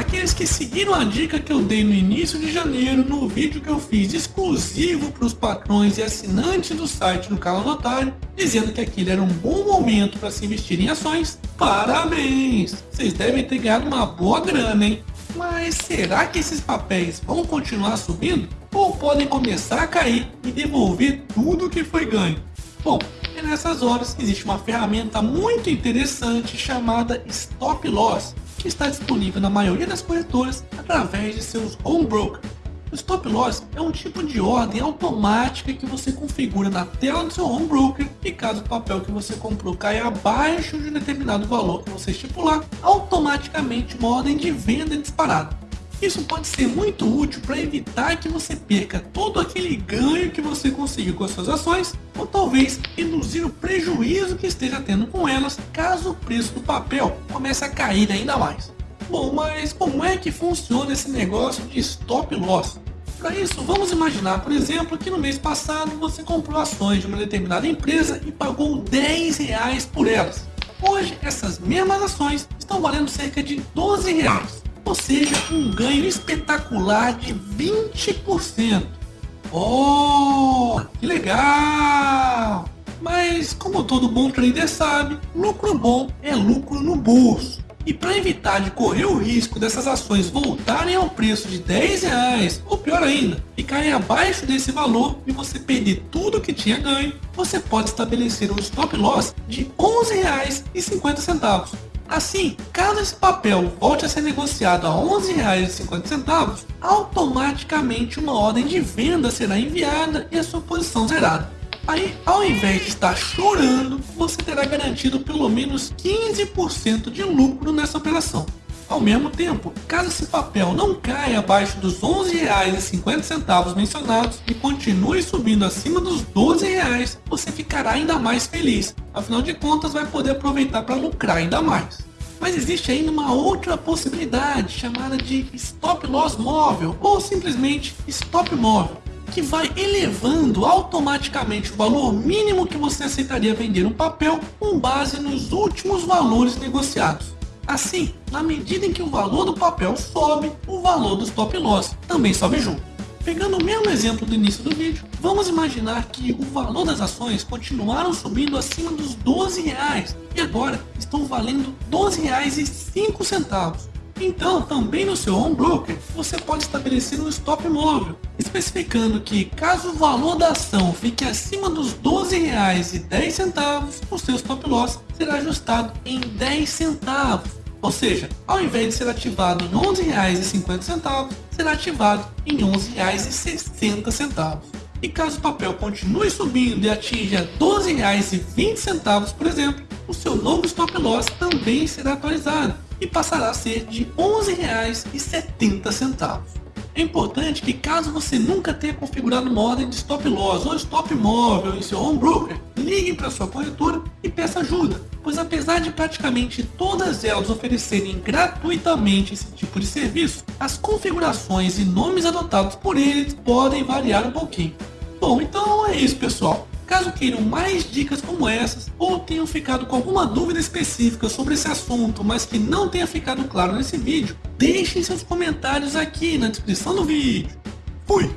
aqueles que seguiram a dica que eu dei no início de janeiro no vídeo que eu fiz exclusivo para os patrões e assinantes do site do canal do Otário, dizendo que aquele era um bom momento para se investir em ações, parabéns! Vocês devem ter ganhado uma boa grana, hein? Mas será que esses papéis vão continuar subindo? Ou podem começar a cair e devolver tudo que foi ganho? Bom, é nessas horas que existe uma ferramenta muito interessante chamada Stop Loss, que está disponível na maioria das corretoras através de seus home broker. O stop loss é um tipo de ordem automática que você configura na tela do seu home broker e caso o papel que você comprou caia abaixo de um determinado valor que você estipular, automaticamente uma ordem de venda é disparada. Isso pode ser muito útil para evitar que você perca todo aquele ganho que você conseguiu com as suas ações, ou talvez reduzir o prejuízo que esteja tendo com elas caso o preço do papel comece a cair ainda mais. Bom, mas como é que funciona esse negócio de stop loss? Para isso, vamos imaginar, por exemplo, que no mês passado você comprou ações de uma determinada empresa e pagou 10 reais por elas. Hoje, essas mesmas ações estão valendo cerca de 12 reais ou seja, um ganho espetacular de 20%. Oh, que legal! Mas como todo bom trader sabe, lucro bom é lucro no bolso. E para evitar de correr o risco dessas ações voltarem ao preço de 10 reais, ou pior ainda, ficarem abaixo desse valor e você perder tudo que tinha ganho, você pode estabelecer um stop loss de R$ 11,50 Assim, caso esse papel volte a ser negociado a R$ 11,50, automaticamente uma ordem de venda será enviada e a sua posição zerada. Aí, ao invés de estar chorando, você terá garantido pelo menos 15% de lucro nessa operação. Ao mesmo tempo, caso esse papel não caia abaixo dos R$ 11,50 mencionados e continue subindo acima dos 12 reais, você ficará ainda mais feliz. Afinal de contas, vai poder aproveitar para lucrar ainda mais. Mas existe ainda uma outra possibilidade chamada de stop loss móvel ou simplesmente stop móvel, que vai elevando automaticamente o valor mínimo que você aceitaria vender um papel com base nos últimos valores negociados. Assim, na medida em que o valor do papel sobe, o valor do stop loss também sobe junto. Pegando o mesmo exemplo do início do vídeo, vamos imaginar que o valor das ações continuaram subindo acima dos 12 reais e agora estão valendo R$ 12,05. Então, também no seu home broker, você pode estabelecer um stop móvel, especificando que caso o valor da ação fique acima dos R$ 12,10, o seu stop loss será ajustado em 10 centavos ou seja, ao invés de ser ativado em R$ 11,50, será ativado em R$ 11,60. E caso o papel continue subindo e atinja R$ 12,20, por exemplo, o seu novo stop loss também será atualizado e passará a ser de R$ 11,70. É importante que caso você nunca tenha configurado uma ordem de stop loss ou stop móvel em seu home broker, ligue para sua corretora e peça ajuda, pois apesar de praticamente todas elas oferecerem gratuitamente esse tipo de serviço, as configurações e nomes adotados por eles podem variar um pouquinho. Bom, então é isso pessoal. Caso queiram mais dicas como essas, ou tenham ficado com alguma dúvida específica sobre esse assunto, mas que não tenha ficado claro nesse vídeo, deixem seus comentários aqui na descrição do vídeo. Fui!